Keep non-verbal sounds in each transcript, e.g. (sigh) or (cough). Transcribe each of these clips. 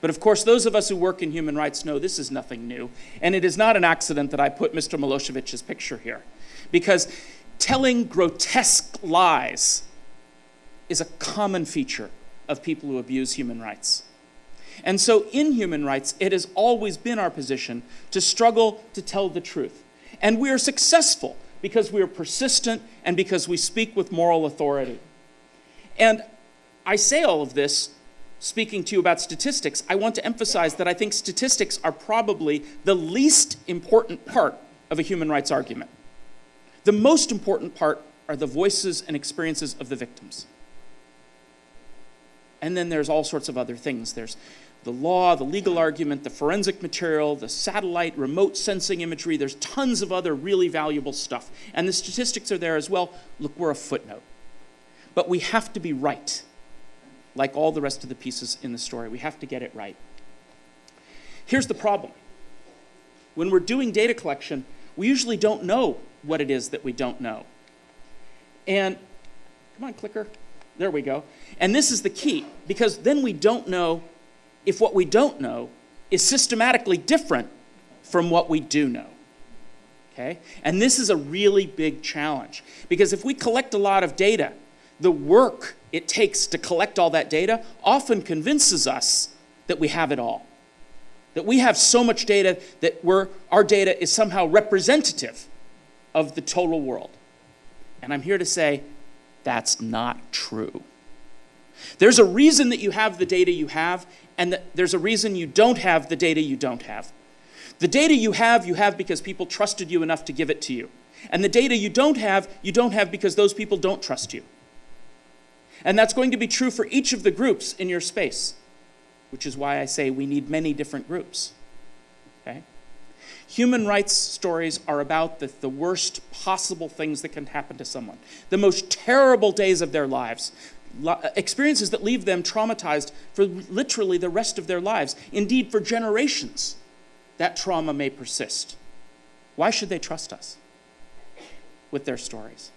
But of course, those of us who work in human rights know this is nothing new. And it is not an accident that I put Mr. Milosevic's picture here. Because telling grotesque lies is a common feature of people who abuse human rights. And so, in human rights, it has always been our position to struggle to tell the truth. And we are successful because we are persistent and because we speak with moral authority. And I say all of this speaking to you about statistics. I want to emphasize that I think statistics are probably the least important part of a human rights argument. The most important part are the voices and experiences of the victims. And then there's all sorts of other things. There's the law, the legal argument, the forensic material, the satellite, remote sensing imagery. There's tons of other really valuable stuff. And the statistics are there as well. Look, we're a footnote. But we have to be right, like all the rest of the pieces in the story. We have to get it right. Here's the problem when we're doing data collection, we usually don't know what it is that we don't know. And come on, clicker. There we go. And this is the key, because then we don't know if what we don't know is systematically different from what we do know. Okay? And this is a really big challenge because if we collect a lot of data, the work it takes to collect all that data often convinces us that we have it all. That we have so much data that our data is somehow representative of the total world. And I'm here to say that's not true. There's a reason that you have the data you have, and there's a reason you don't have the data you don't have. The data you have, you have because people trusted you enough to give it to you. And the data you don't have, you don't have because those people don't trust you. And that's going to be true for each of the groups in your space, which is why I say we need many different groups. Okay? Human rights stories are about the, the worst possible things that can happen to someone, the most terrible days of their lives, experiences that leave them traumatized for literally the rest of their lives. Indeed, for generations, that trauma may persist. Why should they trust us with their stories?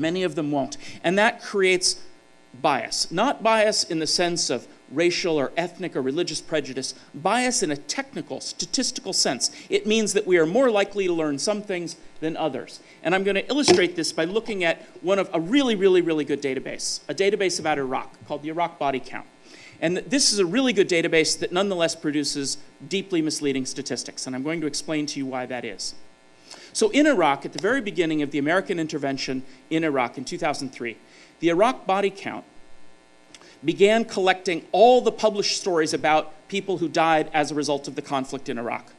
Many of them won't. And that creates bias. Not bias in the sense of racial or ethnic or religious prejudice, bias in a technical, statistical sense. It means that we are more likely to learn some things than others. And I'm going to illustrate this by looking at one of a really, really, really good database, a database about Iraq called the Iraq Body Count. And this is a really good database that nonetheless produces deeply misleading statistics. And I'm going to explain to you why that is. So in Iraq, at the very beginning of the American intervention in Iraq in 2003, the Iraq Body Count began collecting all the published stories about people who died as a result of the conflict in Iraq.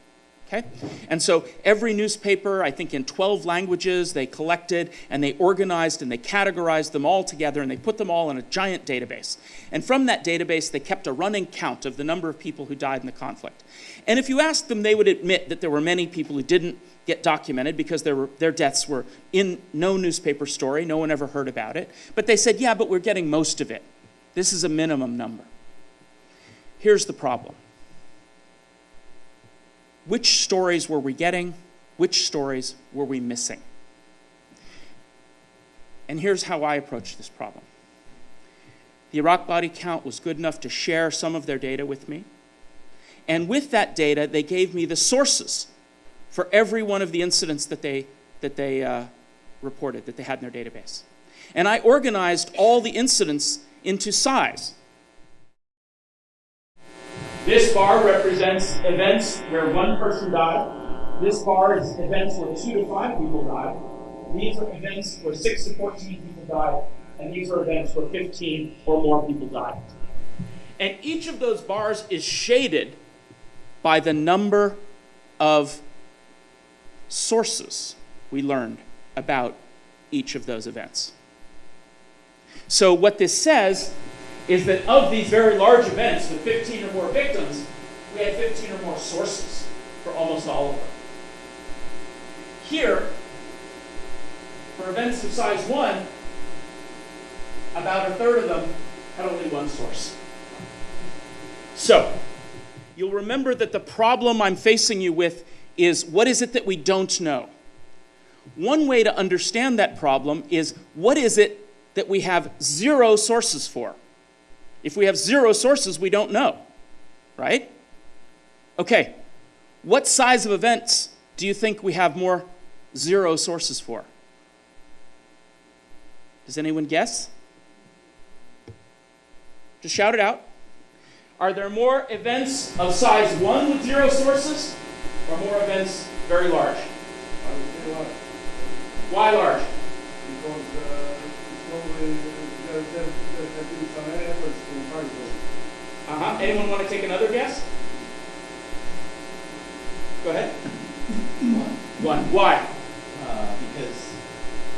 Okay? And so every newspaper, I think in 12 languages, they collected and they organized and they categorized them all together and they put them all in a giant database. And from that database, they kept a running count of the number of people who died in the conflict. And if you asked them, they would admit that there were many people who didn't get documented because were, their deaths were in no newspaper story, no one ever heard about it. But they said, yeah, but we're getting most of it. This is a minimum number. Here's the problem which stories were we getting? Which stories were we missing? And here's how I approached this problem. The Iraq body count was good enough to share some of their data with me. And with that data, they gave me the sources for every one of the incidents that they, that they uh, reported, that they had in their database. And I organized all the incidents into size. This bar represents events where one person died. This bar is events where two to five people died. These are events where six to 14 people died. And these are events where 15 or more people died. And each of those bars is shaded by the number of sources we learned about each of those events. So what this says is that of these very large events with 15 or more victims, we had 15 or more sources for almost all of them. Here, for events of size 1, about a third of them had only one source. So, you'll remember that the problem I'm facing you with is what is it that we don't know? One way to understand that problem is what is it that we have zero sources for. If we have zero sources, we don't know. right? Okay, what size of events do you think we have more zero sources for? Does anyone guess? Just shout it out. Are there more events of size 1 with zero sources, or more events very large? Why large? Because uh, it's always, there, there, there have been some efforts to find those. Uh-huh. Anyone want to take another guess? Go ahead. One. One. Why? Uh, because,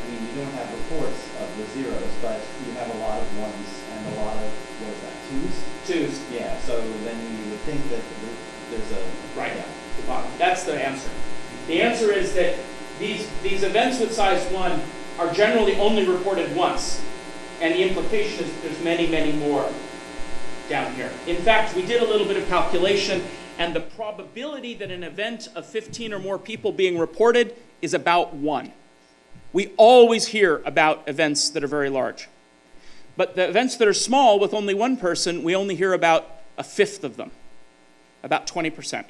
I mean, you don't have reports of the zeros, but you have a lot of ones and a lot of, what is that, twos? Twos. Yeah, so then you would think that there's a. Right. Yeah. Bottom. That's the answer. The answer is that these, these events with size 1 are generally only reported once. And the implication is there's many, many more down here. In fact, we did a little bit of calculation, and the probability that an event of 15 or more people being reported is about 1. We always hear about events that are very large. But the events that are small with only one person, we only hear about a fifth of them, about 20%.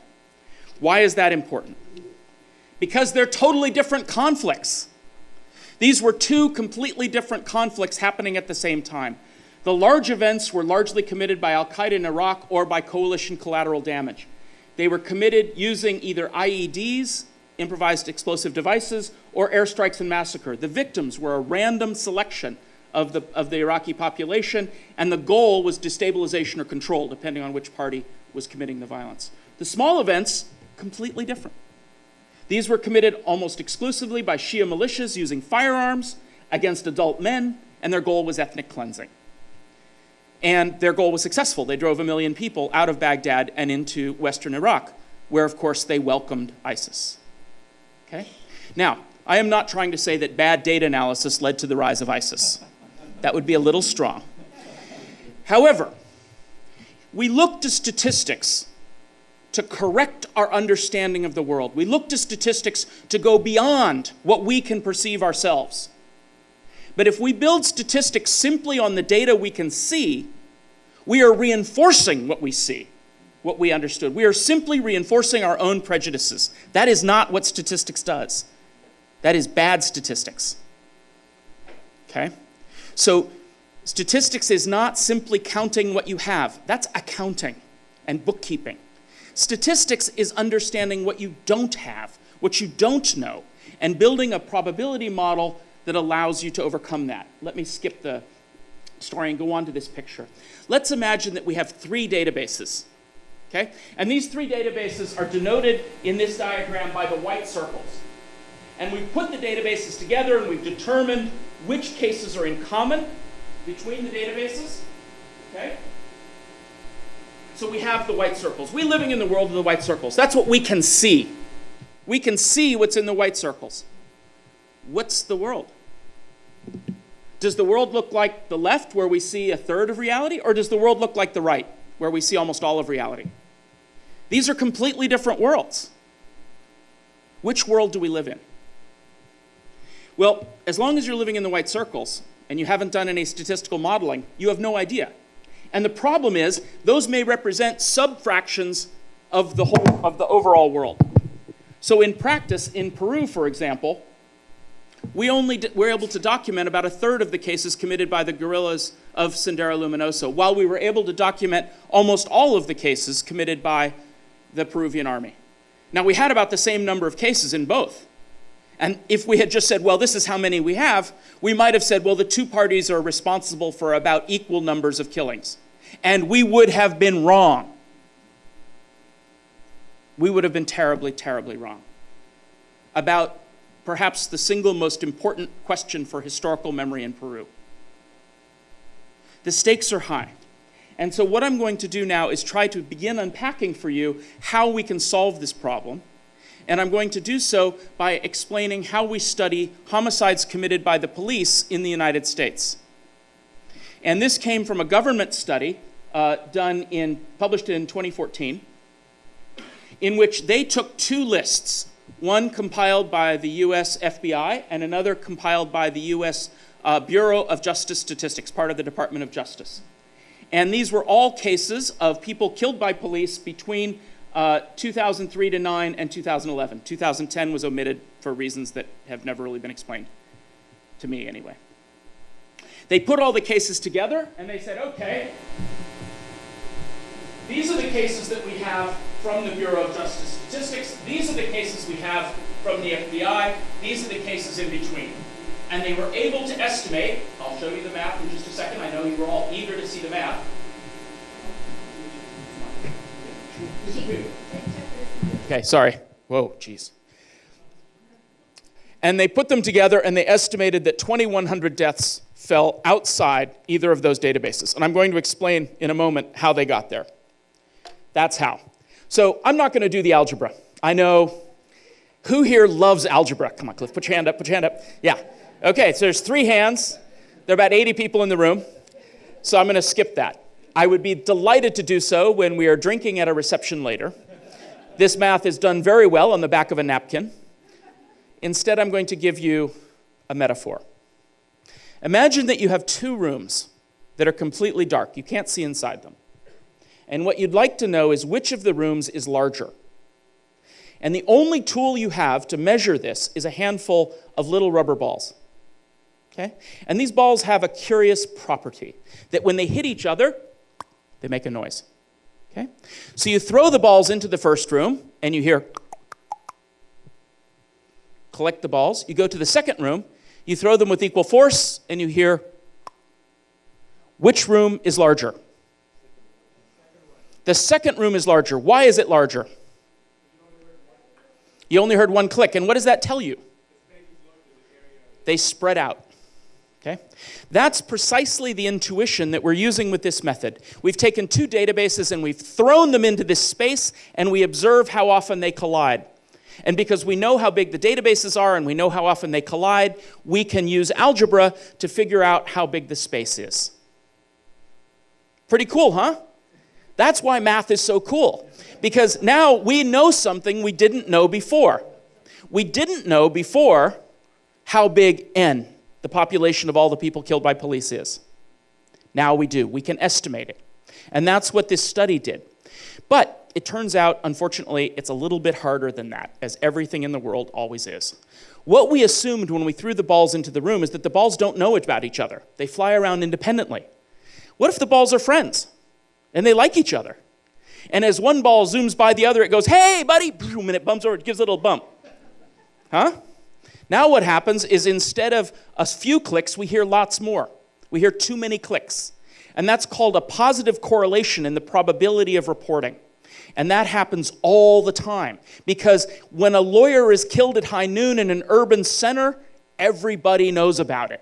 Why is that important? Because they're totally different conflicts. These were two completely different conflicts happening at the same time. The large events were largely committed by Al Qaeda in Iraq or by coalition collateral damage. They were committed using either IEDs, improvised explosive devices, or airstrikes and massacre. The victims were a random selection of the, of the Iraqi population, and the goal was destabilization or control, depending on which party was committing the violence. The small events, completely different. These were committed almost exclusively by Shia militias using firearms against adult men, and their goal was ethnic cleansing. And their goal was successful. They drove a million people out of Baghdad and into western Iraq, where, of course, they welcomed ISIS. Okay? Now, I am not trying to say that bad data analysis led to the rise of ISIS. That would be a little strong. However, we look to statistics to correct our understanding of the world. We look to statistics to go beyond what we can perceive ourselves. But if we build statistics simply on the data we can see, we are reinforcing what we see, what we understood. We are simply reinforcing our own prejudices. That is not what statistics does. That is bad statistics. Okay? So, statistics is not simply counting what you have, that's accounting and bookkeeping. Statistics is understanding what you don't have, what you don't know, and building a probability model that allows you to overcome that. Let me skip the story and go on to this picture. Let's imagine that we have three databases. Okay? And these three databases are denoted in this diagram by the white circles. And we've put the databases together and we've determined which cases are in common between the databases. Okay? So we have the white circles. We're living in the world of the white circles. That's what we can see. We can see what's in the white circles. What's the world? Does the world look like the left, where we see a third of reality, or does the world look like the right, where we see almost all of reality? These are completely different worlds. Which world do we live in? Well, as long as you're living in the white circles and you haven't done any statistical modeling, you have no idea. And the problem is, those may represent subfractions of the whole of the overall world. So in practice, in Peru, for example, we only were able to document about a third of the cases committed by the guerrillas of Sendero Luminoso, while we were able to document almost all of the cases committed by the Peruvian army. Now, we had about the same number of cases in both. And if we had just said, well, this is how many we have, we might have said, well, the two parties are responsible for about equal numbers of killings. And we would have been wrong. We would have been terribly, terribly wrong about perhaps the single most important question for historical memory in Peru. The stakes are high. And so, what I'm going to do now is try to begin unpacking for you how we can solve this problem. And I'm going to do so by explaining how we study homicides committed by the police in the United States. And this came from a government study uh, done in, published in 2014, in which they took two lists one compiled by the US FBI and another compiled by the US uh, Bureau of Justice Statistics, part of the Department of Justice. And these were all cases of people killed by police between uh, 2003 to 9 and 2011. 2010 was omitted for reasons that have never really been explained, to me anyway. They put all the cases together and they said, okay, these are the cases that we have from the Bureau of Justice Statistics. These are the cases we have from the FBI. These are the cases in between. And they were able to estimate, I'll show you the map in just a second. I know you were all eager to see the map. Okay, sorry. Whoa, jeez. And they put them together and they estimated that 2,100 deaths fell outside either of those databases. And I'm going to explain in a moment how they got there. That's how. So I'm not going to do the algebra. I know who here loves algebra? Come on, Cliff, put your hand up, put your hand up. Yeah. Okay, so there's three hands. There are about 80 people in the room. So I'm going to skip that. I would be delighted to do so when we are drinking at a reception later. This math is done very well on the back of a napkin. Instead, I'm going to give you a metaphor. Imagine that you have two rooms that are completely dark. You can't see inside them. And what you'd like to know is which of the rooms is larger. And the only tool you have to measure this is a handful of little rubber balls. Okay? And these balls have a curious property that when they hit each other, they make a noise. Okay? So you throw the balls into the first room and you hear collect the balls. You go to the second room, you throw them with equal force and you hear which room is larger? The second room is larger. Why is it larger? You only heard one click. And what does that tell you? They spread out. Okay? That's precisely the intuition that we're using with this method. We've taken two databases and we've thrown them into this space and we observe how often they collide. And because we know how big the databases are and we know how often they collide, we can use algebra to figure out how big the space is. Pretty cool, huh? That's why math is so cool. Because now we know something we didn't know before. We didn't know before how big N, the population of all the people killed by police, is. Now we do. We can estimate it. And that's what this study did. But it turns out, unfortunately, it's a little bit harder than that, as everything in the world always is. What we assumed when we threw the balls into the room is that the balls don't know about each other, they fly around independently. What if the balls are friends? and they like each other. And as one ball zooms by the other, it goes, hey, buddy, (laughs) and it bumps over, it gives a little bump. Huh? Now what happens is instead of a few clicks, we hear lots more. We hear too many clicks. And that's called a positive correlation in the probability of reporting. And that happens all the time. Because when a lawyer is killed at high noon in an urban center, everybody knows about it.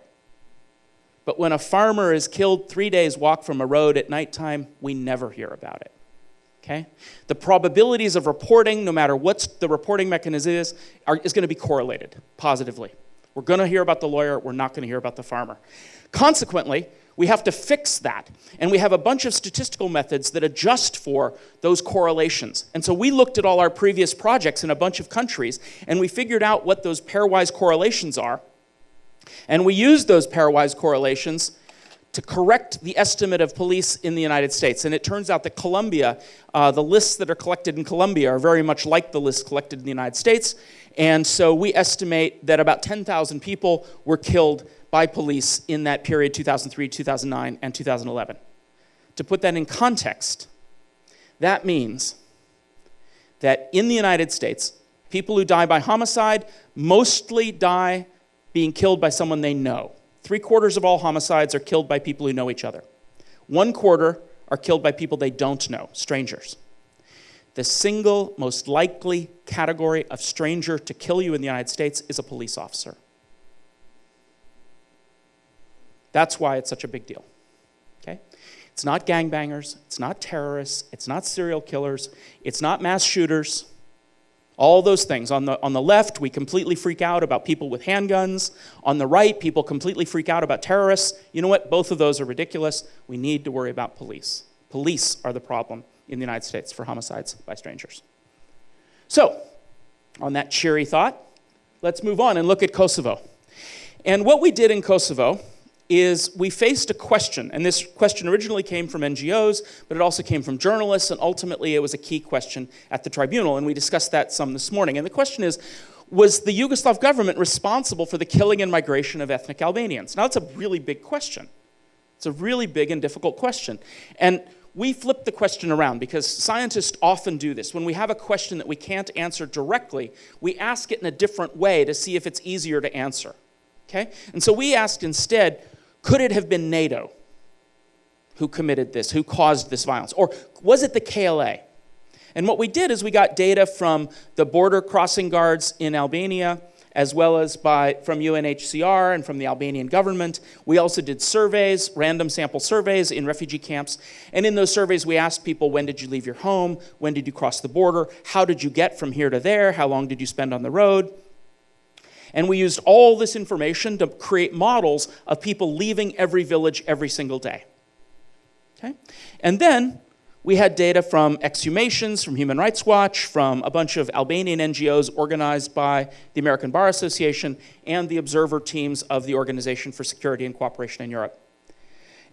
But when a farmer is killed three days' walk from a road at nighttime, we never hear about it. Okay? The probabilities of reporting, no matter what the reporting mechanism is, are, is going to be correlated positively. We're going to hear about the lawyer, we're not going to hear about the farmer. Consequently, we have to fix that. And we have a bunch of statistical methods that adjust for those correlations. And so we looked at all our previous projects in a bunch of countries, and we figured out what those pairwise correlations are and we used those pairwise correlations to correct the estimate of police in the United States. And it turns out that Colombia, uh, the lists that are collected in Colombia are very much like the lists collected in the United States. And so we estimate that about 10,000 people were killed by police in that period 2003, 2009, and 2011. To put that in context, that means that in the United States, people who die by homicide mostly die being killed by someone they know. Three quarters of all homicides are killed by people who know each other. One quarter are killed by people they don't know, strangers. The single most likely category of stranger to kill you in the United States is a police officer. That's why it's such a big deal. Okay? It's not gangbangers, it's not terrorists, it's not serial killers, it's not mass shooters. All those things. On the, on the left, we completely freak out about people with handguns. On the right, people completely freak out about terrorists. You know what? Both of those are ridiculous. We need to worry about police. Police are the problem in the United States for homicides by strangers. So, on that cheery thought, let's move on and look at Kosovo. And what we did in Kosovo is we faced a question, and this question originally came from NGOs, but it also came from journalists, and ultimately it was a key question at the tribunal, and we discussed that some this morning. And the question is, was the Yugoslav government responsible for the killing and migration of ethnic Albanians? Now, that's a really big question. It's a really big and difficult question. And we flip the question around because scientists often do this. When we have a question that we can't answer directly, we ask it in a different way to see if it's easier to answer. Okay? And so we asked instead, could it have been NATO who committed this, who caused this violence? Or was it the KLA? And what we did is we got data from the border crossing guards in Albania, as well as by, from UNHCR and from the Albanian government. We also did surveys, random sample surveys in refugee camps. And in those surveys, we asked people, when did you leave your home? When did you cross the border? How did you get from here to there? How long did you spend on the road? And we used all this information to create models of people leaving every village every single day. Okay? And then we had data from exhumations, from Human Rights Watch, from a bunch of Albanian NGOs organized by the American Bar Association and the observer teams of the Organization for Security and Cooperation in Europe.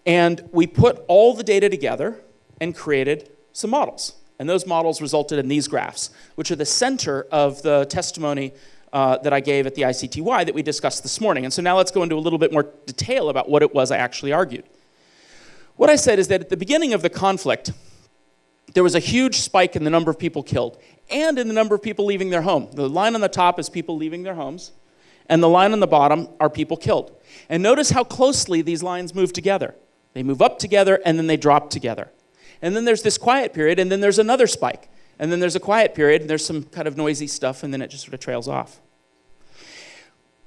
And we put all the data together and created some models. And those models resulted in these graphs, which are the center of the testimony uh, that I gave at the ICTY that we discussed this morning. And so now let's go into a little bit more detail about what it was I actually argued. What I said is that at the beginning of the conflict, there was a huge spike in the number of people killed and in the number of people leaving their home. The line on the top is people leaving their homes, and the line on the bottom are people killed. And notice how closely these lines move together. They move up together and then they drop together. And then there's this quiet period, and then there's another spike. And then there's a quiet period, and there's some kind of noisy stuff, and then it just sort of trails off.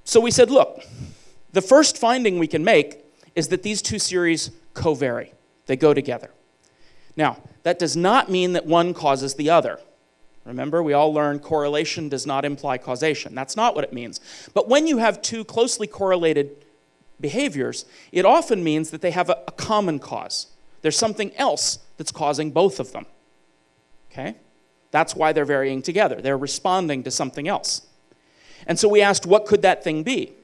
So we said, look, the first finding we can make is that these two series co-vary. They go together. Now, that does not mean that one causes the other. Remember, we all learned correlation does not imply causation. That's not what it means. But when you have two closely correlated behaviors, it often means that they have a, a common cause. There's something else that's causing both of them. Okay? That's why they're varying together. They're responding to something else. And so we asked, what could that thing be?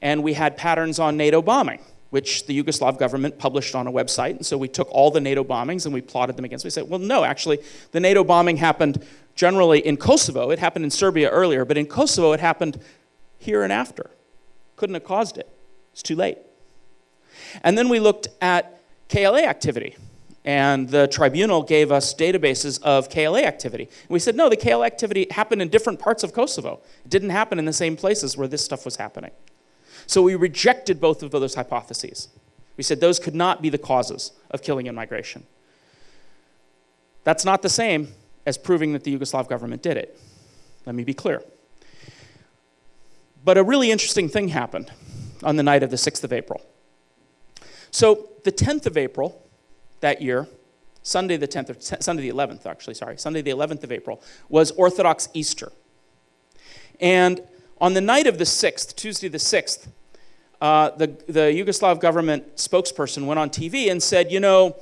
And we had patterns on NATO bombing which the Yugoslav government published on a website. And so we took all the NATO bombings and we plotted them against. We said, well, no, actually, the NATO bombing happened generally in Kosovo. It happened in Serbia earlier, but in Kosovo it happened here and after. Couldn't have caused it. It's too late. And then we looked at KLA activity. And the tribunal gave us databases of KLA activity. And we said, no, the KLA activity happened in different parts of Kosovo. It didn't happen in the same places where this stuff was happening. So we rejected both of those hypotheses. We said those could not be the causes of killing and migration. That's not the same as proving that the Yugoslav government did it. Let me be clear. But a really interesting thing happened on the night of the 6th of April. So the 10th of April that year, Sunday the 10th, or Sunday the 11th, actually, sorry, Sunday the 11th of April, was Orthodox Easter. And on the night of the 6th, Tuesday the 6th, uh, the, the Yugoslav government spokesperson went on TV and said, you know,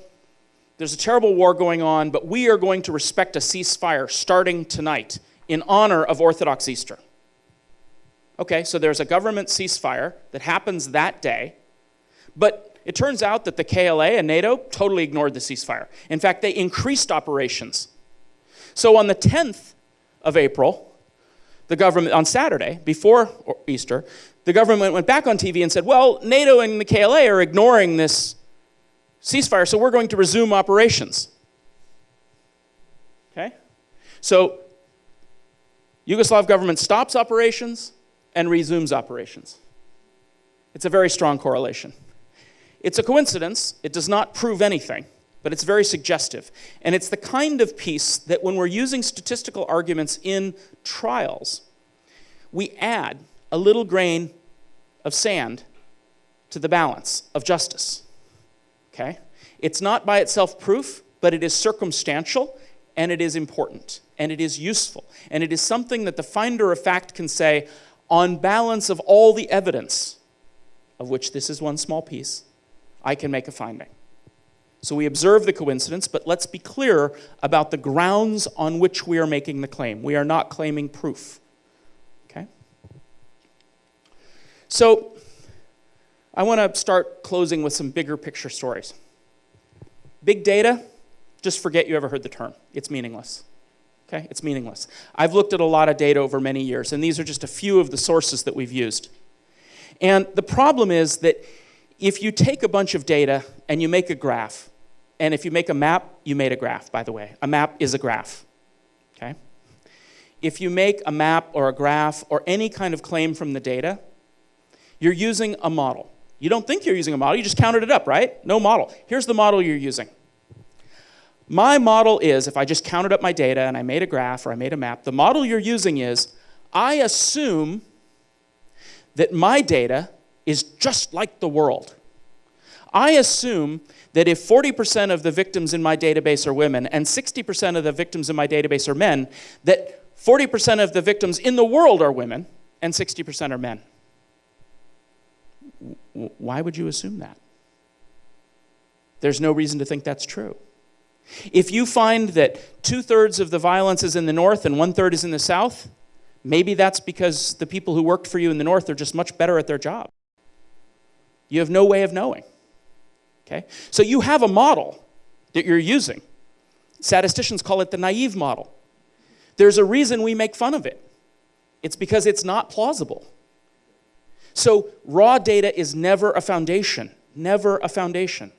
there's a terrible war going on, but we are going to respect a ceasefire starting tonight in honor of Orthodox Easter. Okay, so there's a government ceasefire that happens that day, but it turns out that the KLA and NATO totally ignored the ceasefire. In fact, they increased operations. So on the 10th of April, the government, on Saturday, before Easter, the government went back on TV and said, well, NATO and the KLA are ignoring this ceasefire, so we're going to resume operations. Okay? So, Yugoslav government stops operations and resumes operations. It's a very strong correlation. It's a coincidence, it does not prove anything, but it's very suggestive. And it's the kind of piece that when we're using statistical arguments in trials, we add a little grain of sand to the balance of justice. Okay? It's not by itself proof, but it is circumstantial and it is important and it is useful. And it is something that the finder of fact can say, on balance of all the evidence, of which this is one small piece, I can make a finding. So we observe the coincidence, but let's be clear about the grounds on which we are making the claim. We are not claiming proof. Okay? So I want to start closing with some bigger picture stories. Big data, just forget you ever heard the term. It's meaningless. Okay? It's meaningless. I've looked at a lot of data over many years, and these are just a few of the sources that we've used. And the problem is that if you take a bunch of data and you make a graph, and if you make a map, you made a graph, by the way. A map is a graph. Okay? If you make a map or a graph or any kind of claim from the data, you're using a model. You don't think you're using a model, you just counted it up, right? No model. Here's the model you're using. My model is, if I just counted up my data and I made a graph or I made a map, the model you're using is, I assume that my data is just like the world. I assume that if 40% of the victims in my database are women and 60% of the victims in my database are men, that 40% of the victims in the world are women and 60% are men why would you assume that? There's no reason to think that's true. If you find that two thirds of the violence is in the north and one third is in the south, maybe that's because the people who worked for you in the north are just much better at their job. You have no way of knowing. Okay? So you have a model that you're using. Statisticians call it the naive model. There's a reason we make fun of it. It's because it's not plausible. So raw data is never a foundation, never a foundation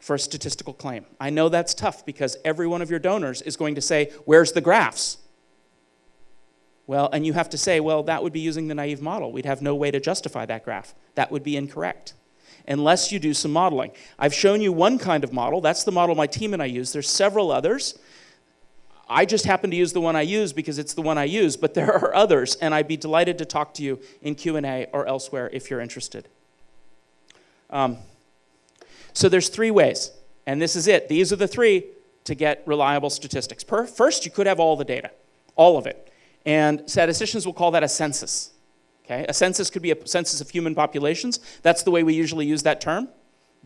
for a statistical claim. I know that's tough because every one of your donors is going to say, where's the graphs? Well, and you have to say, well, that would be using the naive model. We'd have no way to justify that graph. That would be incorrect unless you do some modeling. I've shown you one kind of model. That's the model my team and I use. There's several others. I just happen to use the one I use because it's the one I use, but (laughs) there are others, and I'd be delighted to talk to you in Q&A or elsewhere if you're interested. Um, so there's three ways, and this is it. These are the three to get reliable statistics. First, you could have all the data, all of it, and statisticians will call that a census. Okay? A census could be a census of human populations. That's the way we usually use that term.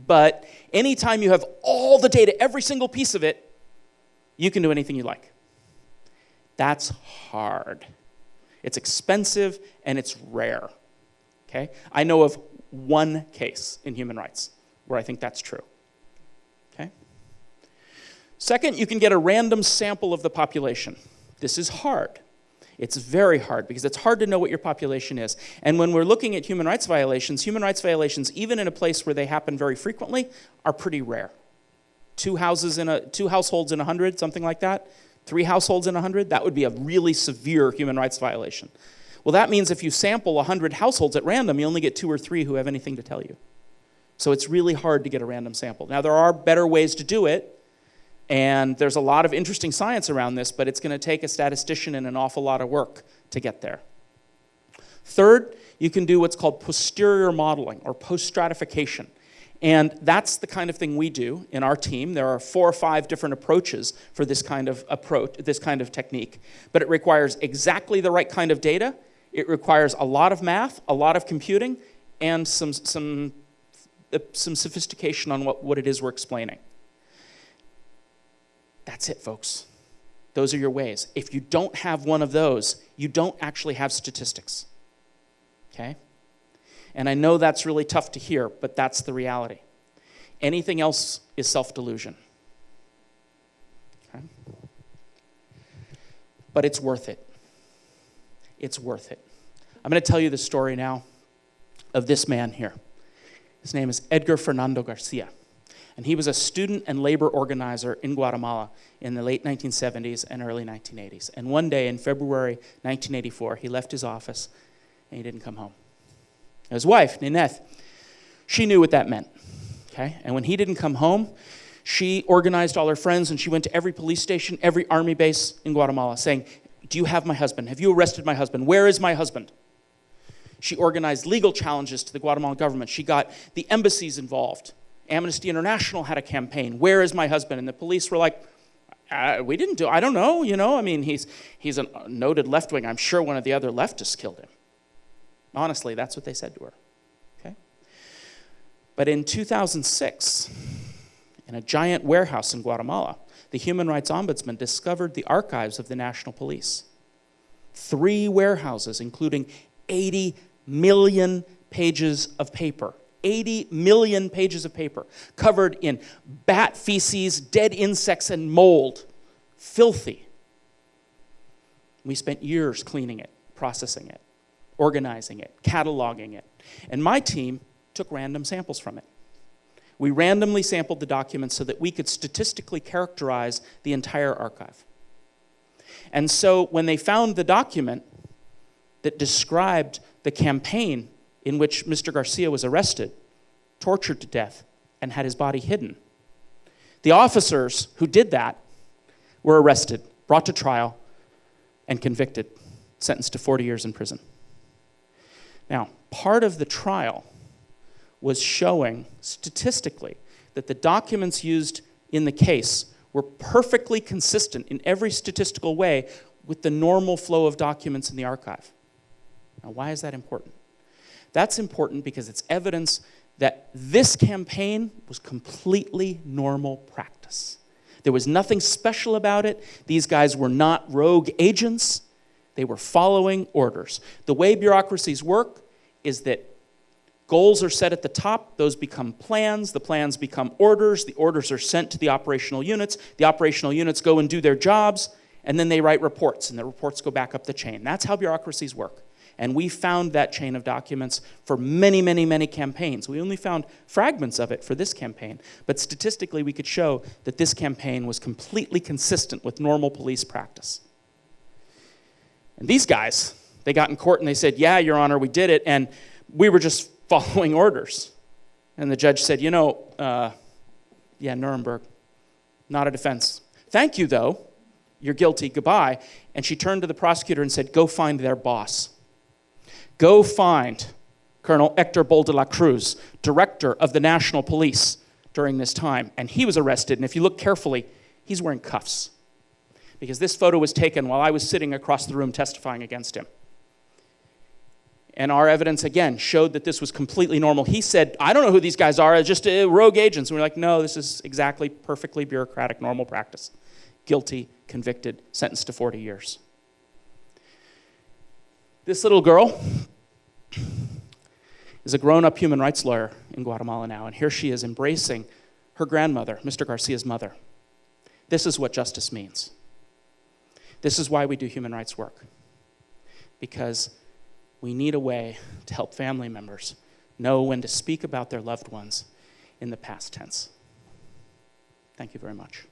But anytime you have all the data, every single piece of it, you can do anything you like. That's hard. It's expensive and it's rare. Okay? I know of one case in human rights where I think that's true. Okay? Second, you can get a random sample of the population. This is hard. It's very hard because it's hard to know what your population is. And when we're looking at human rights violations, human rights violations, even in a place where they happen very frequently, are pretty rare two houses in a two households in a hundred, something like that, three households in a hundred, that would be a really severe human rights violation. Well, that means if you sample 100 households at random, you only get two or three who have anything to tell you. So it's really hard to get a random sample. Now, there are better ways to do it, and there's a lot of interesting science around this, but it's going to take a statistician and an awful lot of work to get there. Third, you can do what's called posterior modeling or post stratification. And that's the kind of thing we do in our team. There are four or five different approaches for this kind of approach, this kind of technique. But it requires exactly the right kind of data. It requires a lot of math, a lot of computing, and some, some, some sophistication on what, what it is we're explaining. That's it, folks. Those are your ways. If you don't have one of those, you don't actually have statistics. Okay? And I know that's really tough to hear, but that's the reality. Anything else is self delusion. Okay? But it's worth it. It's worth it. I'm going to tell you the story now of this man here. His name is Edgar Fernando Garcia. And he was a student and labor organizer in Guatemala in the late 1970s and early 1980s. And one day in February 1984, he left his office and he didn't come home his wife, Nineth, she knew what that meant. Okay? And when he didn't come home, she organized all her friends and she went to every police station, every army base in Guatemala saying, Do you have my husband? Have you arrested my husband? Where is my husband? She organized legal challenges to the Guatemalan government. She got the embassies involved. Amnesty International had a campaign. Where is my husband? And the police were like, uh, we didn't do, I don't know, you know. I mean, he's, he's a noted left wing. I'm sure one of the other leftists killed him. Honestly, that's what they said to her. Okay? But in 2006, in a giant warehouse in Guatemala, the Human Rights Ombudsman discovered the archives of the National Police. Three warehouses, including 80 million pages of paper 80 million pages of paper covered in bat feces, dead insects, and mold. Filthy. We spent years cleaning it, processing it, organizing it, cataloging it. And my team took random samples from it. We randomly sampled the documents so that we could statistically characterize the entire archive. And so when they found the document that described the campaign in which Mr. Garcia was arrested, tortured to death, and had his body hidden, the officers who did that were arrested, brought to trial, and convicted, sentenced to 40 years in prison. Now, part of the trial was showing statistically that the documents used in the case were perfectly consistent in every statistical way with the normal flow of documents in the archive. Now, why is that important? That's important because it's evidence that this campaign was completely normal practice. There was nothing special about it. These guys were not rogue agents. They were following orders. The way bureaucracies work is that goals are set at the top, those become plans, the plans become orders, the orders are sent to the operational units, the operational units go and do their jobs, and then they write reports, and the reports go back up the chain. That's how bureaucracies work. And we found that chain of documents for many, many, many campaigns. We only found fragments of it for this campaign, but statistically we could show that this campaign was completely consistent with normal police practice. And these guys, they got in court and they said, Yeah, Your Honor, we did it, and we were just (laughs) following orders. And the judge said, You know, uh, yeah, Nuremberg, not a defense. Thank you, though. You're guilty. Goodbye. And she turned to the prosecutor and said, Go find their boss. Go find Colonel Hector Bol de la Cruz, director of the National Police during this time. And he was arrested. And if you look carefully, he's wearing cuffs. Because this photo was taken while I was sitting across the room testifying against him. And our evidence, again, showed that this was completely normal. He said, I don't know who these guys are, just uh, rogue agents. And we're like, no, this is exactly perfectly bureaucratic, normal practice. Guilty, convicted, sentenced to 40 years. This little girl is a grown up human rights lawyer in Guatemala now, and here she is embracing her grandmother, Mr. Garcia's mother. This is what justice means. This is why we do human rights work. Because we need a way to help family members know when to speak about their loved ones in the past tense. Thank you very much.